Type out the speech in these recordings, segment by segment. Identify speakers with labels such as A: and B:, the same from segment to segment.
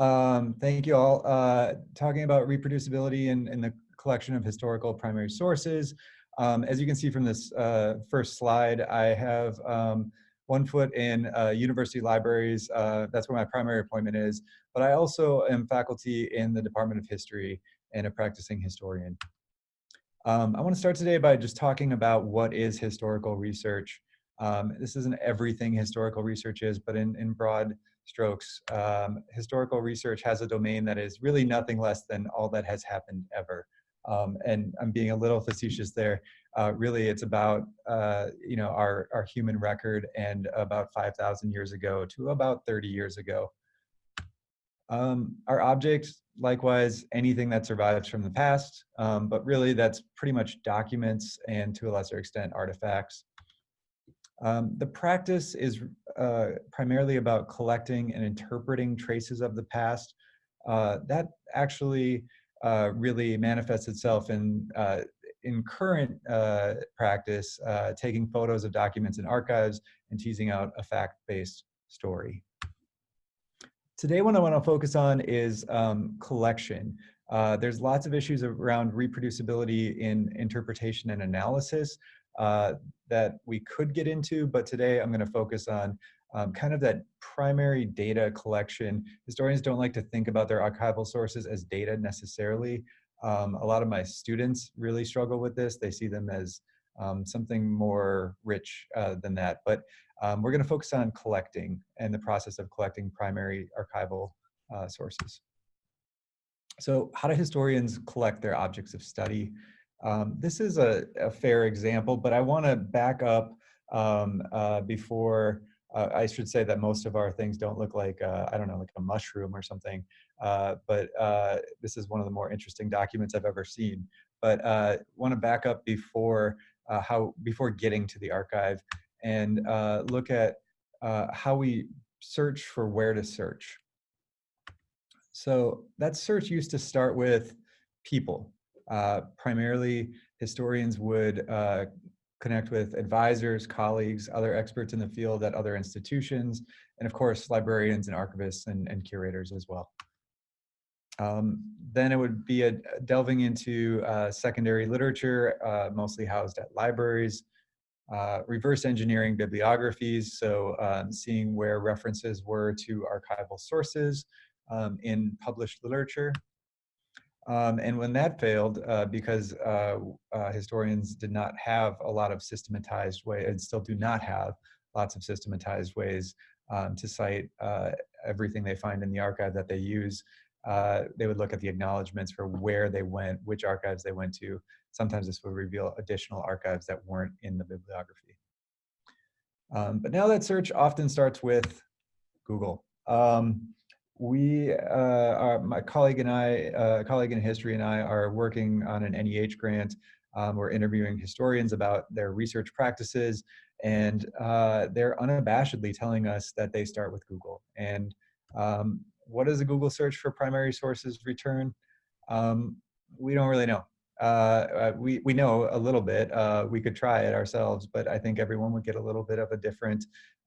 A: Um, thank you all. Uh, talking about reproducibility in, in the collection of historical primary sources. Um, as you can see from this uh, first slide, I have um, one foot in uh, university libraries. Uh, that's where my primary appointment is. But I also am faculty in the Department of History and a practicing historian. Um, I want to start today by just talking about what is historical research. Um, this isn't everything historical research is, but in, in broad strokes, um, historical research has a domain that is really nothing less than all that has happened ever. Um, and I'm being a little facetious there. Uh, really, it's about uh, you know our our human record and about 5,000 years ago to about 30 years ago. Um, our objects, likewise, anything that survives from the past, um, but really that's pretty much documents and to a lesser extent artifacts. Um, the practice is uh, primarily about collecting and interpreting traces of the past. Uh, that actually uh, really manifests itself in, uh, in current uh, practice, uh, taking photos of documents and archives and teasing out a fact-based story. Today, what I want to focus on is um, collection. there's lots of issues around reproducibility in interpretation and analysis uh, that we could get into, but today I'm going to focus on um, kind of that primary data collection. Historians don't like to think about their archival sources as data necessarily. Um, a lot of my students really struggle with this. They see them as um, something more rich uh, than that. But um, we're going to focus on collecting and the process of collecting primary archival uh, sources. So how do historians collect their objects of study? Um, this is a, a, fair example, but I want to back up um, uh, before uh, I should say that most of our things don't look like, uh, I don't know, like a mushroom or something. Uh, but uh, this is one of the more interesting documents I've ever seen. But uh, want to back up before how before getting to the archive and look at how we search for where to search. So that search used to start with people. Uh, primarily, historians would uh, connect with advisors, colleagues, other experts in the field at other institutions, and of course, librarians and archivists and, and curators as well. Um, then it would be a, delving into uh, secondary literature, uh, mostly housed at libraries, uh, reverse engineering bibliographies, so um, seeing where references were to archival sources um, in published literature, um, and when that failed, uh, because uh, uh, historians did not have a lot of systematized way, and still do not have lots of systematized ways um, to cite uh, everything they find in the archive that they use, uh, they would look at the acknowledgments for where they went, which archives they went to. Sometimes this would reveal additional archives that weren't in the bibliography. Um, but now that search often starts with Google. Um, we, uh, my colleague and I, uh, colleague in history and I are working on an NEH grant. Um, we're interviewing historians about their research practices and uh, they're unabashedly telling us that they start with Google. And um, what does a Google search for primary sources return? Um, we don't really know. Uh, uh, we, we know a little bit. Uh, we could try it ourselves, but I think everyone would get a little bit of a different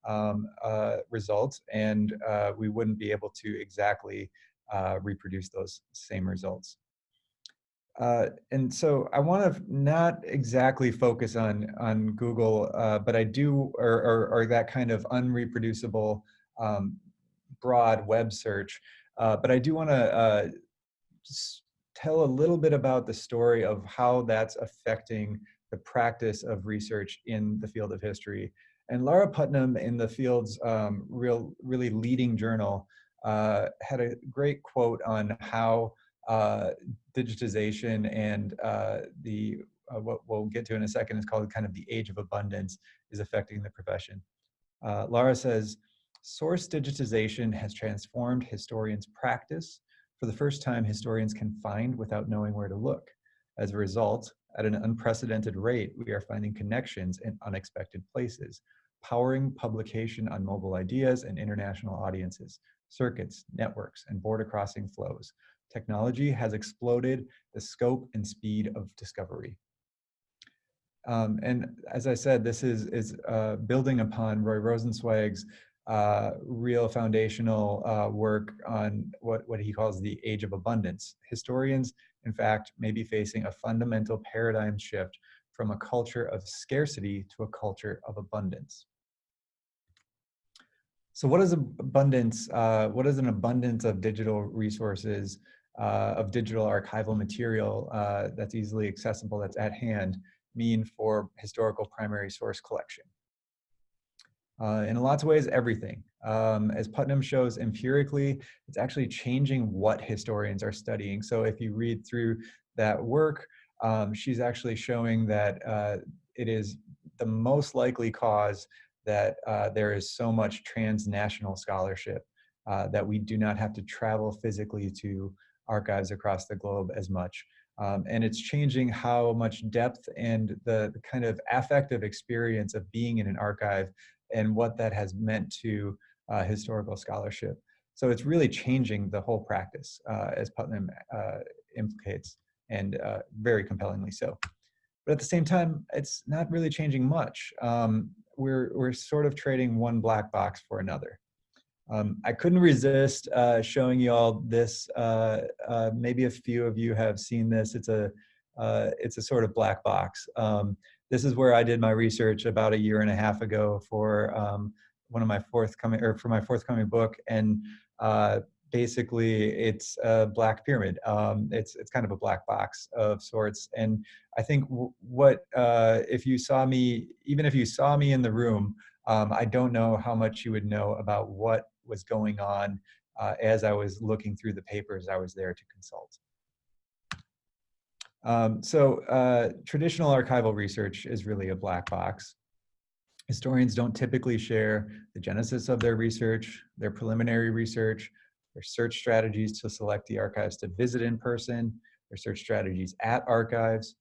A: um, uh, results and uh, we wouldn't be able to exactly reproduce those same results. And so I want to not exactly focus on on Google, but I do, or, or, or, that kind of unreproducible um, broad web search. But I do want to tell a little bit about the story of how that's affecting the practice of research in the field of history and Laura Putnam in the field's um, real, really leading journal uh, had a great quote on how uh, digitization and uh, the uh, what we'll get to in a second is called kind of the age of abundance is affecting the profession. Uh, Laura says, source digitization has transformed historians' practice. For the first time, historians can find without knowing where to look. As a result, at an unprecedented rate, we are finding connections in unexpected places, powering publication on mobile ideas and international audiences, circuits, networks, and border crossing flows. Technology has exploded the scope and speed of discovery. Um, and as I said, this is, is uh, building upon Roy Rosenzweig's uh, real foundational uh, work on what, what he calls the age of abundance. Historians, in fact, may be facing a fundamental paradigm shift from a culture of scarcity to a culture of abundance. So what is abundance? Uh, what is an abundance of digital resources, uh, of digital archival material uh, that's easily accessible, that's at hand, mean for historical primary source collection? Uh, in a lots of ways, everything. Um, as Putnam shows empirically, it's actually changing what historians are studying. So if you read through that work, um, she's actually showing that uh, it is the most likely cause that uh, there is so much transnational scholarship uh, that we do not have to travel physically to archives across the globe as much. Um, and it's changing how much depth and the, kind of affective experience of being in an archive and what that has meant to uh, historical scholarship. So it's really changing the whole practice, uh, as Putnam uh, implicates, and uh, very compellingly so. But at the same time, it's not really changing much. Um, we're, we're sort of trading one black box for another. Um, I couldn't resist uh, showing you all this. Uh, uh, maybe a few of you have seen this. It's a, uh, it's a sort of black box. Um, this is where I did my research about a year and a half ago for um, one of my forthcoming, or for my forthcoming book. And uh, basically it's a black pyramid. Um, it's, it's kind of a black box of sorts. And I think what, uh, if you saw me, even if you saw me in the room, um, I don't know how much you would know about what was going on uh, as I was looking through the papers I was there to consult. Um, so uh, traditional archival research is really a black box. Historians don't typically share the genesis of their research, their preliminary research, their search strategies to select the archives to visit in person, their search strategies at archives,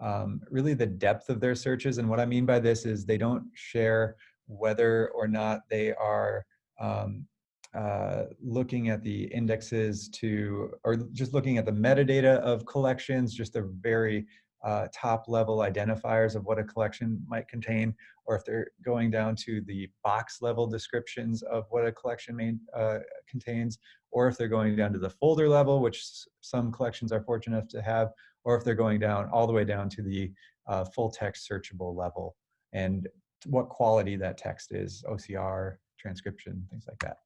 A: um, really the depth of their searches. And what I mean by this is they don't share whether or not they are um, uh, looking at the indexes to, or just looking at the metadata of collections, just the very uh, top level identifiers of what a collection might contain, or if they're going down to the box level descriptions of what a collection may, uh, contains, or if they're going down to the folder level, which some collections are fortunate enough to have, or if they're going down all the way down to the uh, full text searchable level and what quality that text is, OCR, transcription, things like that.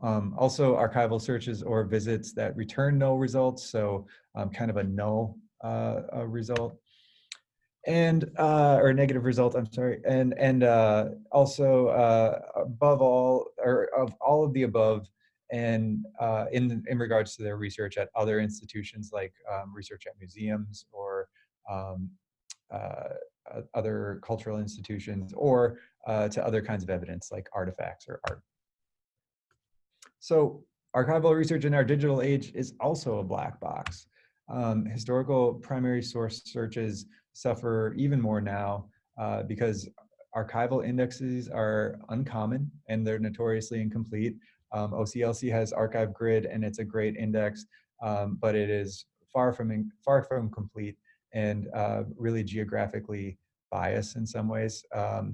A: Um, also archival searches or visits that return no results, so um, kind of a no uh, a result. And, uh, or negative result, I'm sorry. And, and uh, also uh, above all, or of all of the above, and uh, in, in regards to their research at other institutions like um, research at museums or um, uh, other cultural institutions or uh, to other kinds of evidence like artifacts or art. So archival research in our digital age is also a black box. Um, historical primary source searches suffer even more now uh, because archival indexes are uncommon and they're notoriously incomplete. Um, OCLC has Archive Grid and it's a great index, um, but it is far from far from complete and uh, really geographically biased in some ways. Um,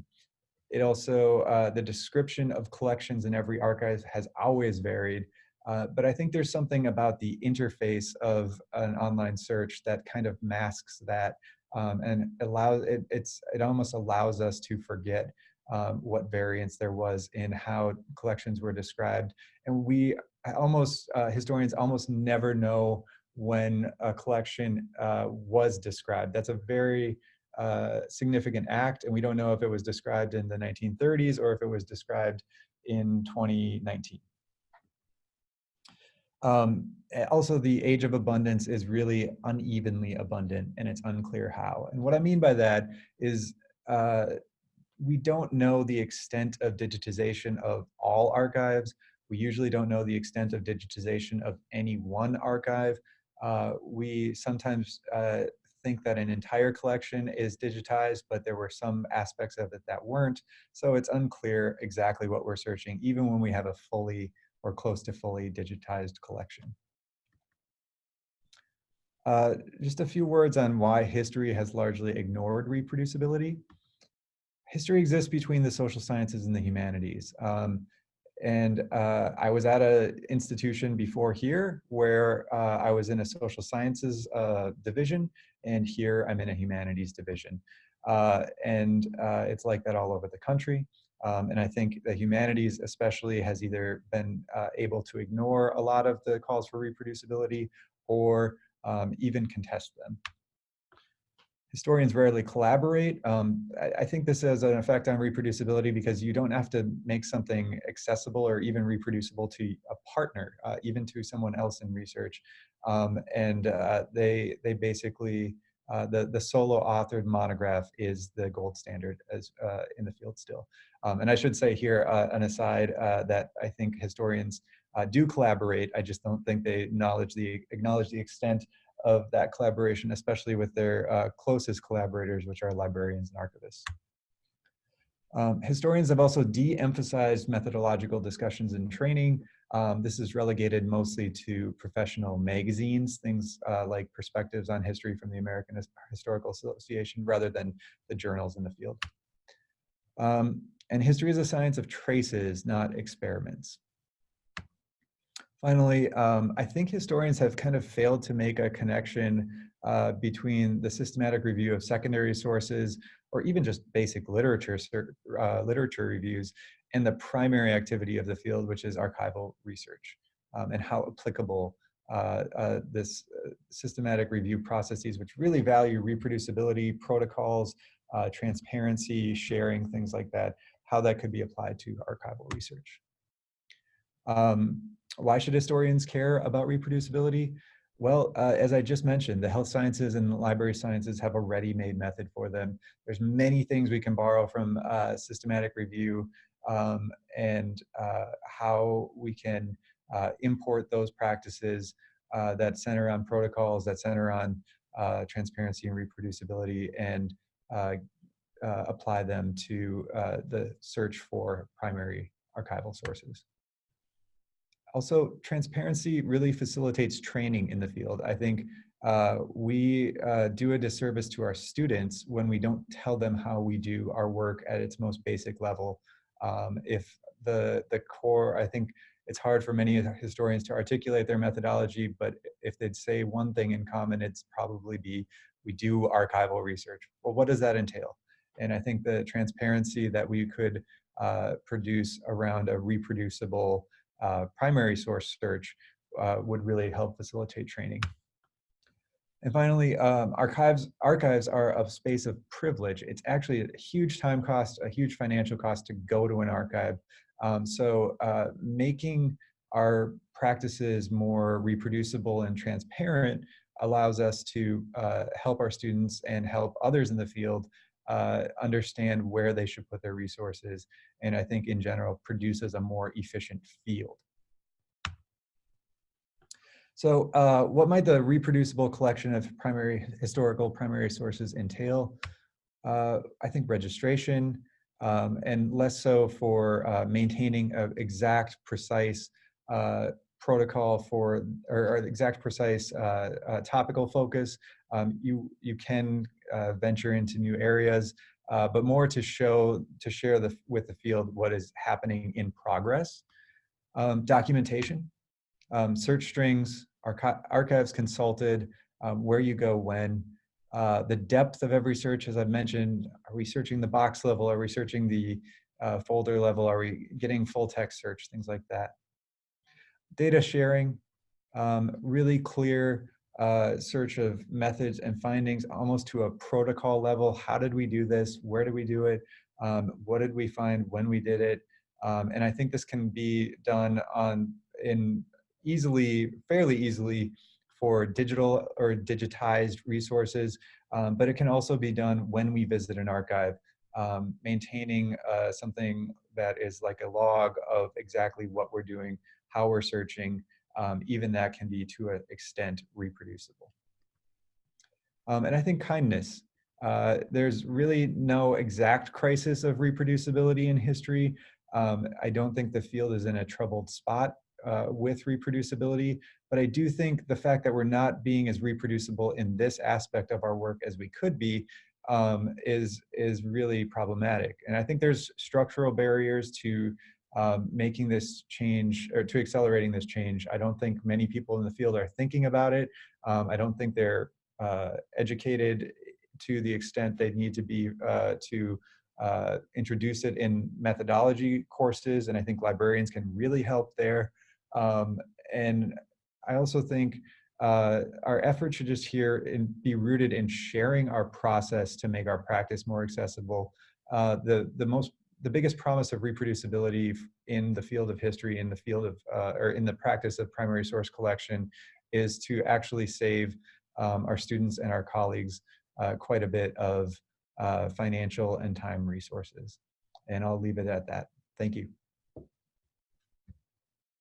A: it also, uh, the description of collections in every archive has always varied, uh, but I think there's something about the interface of an online search that kind of masks that um, and allows it, it's, it almost allows us to forget um, what variance there was in how collections were described. And we almost, uh, historians almost never know when a collection uh, was described. That's a very uh, significant act, and we don't know if it was described in the 1930s or if it was described in 2019. Um, also, the age of abundance is really unevenly abundant, and it's unclear how. And what I mean by that is uh, we don't know the extent of digitization of all archives. We usually don't know the extent of digitization of any one archive. Uh, we sometimes uh, think that an entire collection is digitized, but there were some aspects of it that weren't. So it's unclear exactly what we're searching, even when we have a fully or close to fully digitized collection. Uh, just a few words on why history has largely ignored reproducibility. history exists between the social sciences and the humanities. Um, and uh, I was at an institution before here where uh, I was in a social sciences uh, division, and here I'm in a humanities division. Uh, and uh, it's like that all over the country. Um, and I think the humanities especially has either been uh, able to ignore a lot of the calls for reproducibility or um, even contest them historians rarely collaborate. Um, I, I, think this has an effect on reproducibility because you don't have to make something accessible or even reproducible to a partner, uh, even to someone else in research. Um, and uh, they, they basically, uh, the, the solo authored monograph is the gold standard as uh, in the field still. Um, and I should say here, uh, an aside, uh, that I think historians do collaborate. I just don't think they acknowledge the, acknowledge the extent of that collaboration, especially with their uh, closest collaborators, which are librarians and archivists. Um, historians have also de-emphasized methodological discussions and training. Um, this is relegated mostly to professional magazines, things uh, like Perspectives on History from the American Historical Association, rather than the journals in the field. Um, and history is a science of traces, not experiments. Finally, um, I think historians have kind of failed to make a connection uh, between the systematic review of secondary sources or even just basic literature, uh, literature reviews and the primary activity of the field, which is archival research um, and how applicable uh, uh this uh, systematic review processes, which really value reproducibility, protocols, uh, transparency, sharing, things like that, how that could be applied to archival research. Um, why should historians care about reproducibility? Well, uh, as I just mentioned, the health sciences and library sciences have a ready-made method for them. There's many things we can borrow from uh, systematic review um, and uh, how we can uh, import those practices uh, that center on protocols, that center on uh, transparency and reproducibility, and apply them to the search for primary archival sources. Also, transparency really facilitates training in the field. I think uh, we uh, do a disservice to our students when we don't tell them how we do our work at its most basic level. Um, if the, the core, I think it's hard for many historians to articulate their methodology, but if they'd say one thing in common, it's probably be, we do archival research. Well, what does that entail? And I think the transparency that we could uh, produce around a reproducible uh, primary source search uh, would really help facilitate training. And finally, um, archives, archives are a space of privilege. It's actually a huge time cost, a huge financial cost to go to an archive. Um, so uh, making our practices more reproducible and transparent allows us to uh, help our students and help others in the field uh, understand where they should put their resources, and I think in general produces a more efficient field. So uh, what might the reproducible collection of primary historical primary sources entail? Uh, I think registration, um, and less so for uh, maintaining an exact, precise uh, protocol for, or, or exact, precise uh, uh, topical focus. Um, you, you can uh, venture into new areas, uh, but more to show, to share the, with the field what is happening in progress. Um, documentation, um, search strings, archi archives consulted, um, where you go when, uh, the depth of every search, as I've mentioned, are we searching the box level? Are we searching the uh, folder level? Are we getting full text search? Things like that. Data sharing, um, really clear uh, search of methods and findings almost to a protocol level. How did we do this? Where did we do it? Um, what did we find when we did it? Um, and I think this can be done on in easily, fairly easily for digital or digitized resources, um, but it can also be done when we visit an archive, um, maintaining uh, something that is like a log of exactly what we're doing, how we're searching, um, even that can be to an extent reproducible. Um, and I think kindness. Uh, there's really no exact crisis of reproducibility in history. Um, I don't think the field is in a troubled spot uh, with reproducibility, but I do think the fact that we're not being as reproducible in this aspect of our work as we could be um, is, is really problematic. And I think there's structural barriers to making this change or to accelerating this change. I don't think many people in the field are thinking about it. Um, I don't think they're uh, educated to the extent they need to be uh, to uh, introduce it in methodology courses. And I think librarians can really help there. Um, and I also think uh, our effort should just here in, be rooted in sharing our process to make our practice more accessible. Uh, the, the most the biggest promise of reproducibility in the field of history, in the field of, uh, or in the practice of primary source collection is to actually save um, our students and our colleagues uh, quite a bit of uh, financial and time resources. And I'll leave it at that. Thank you.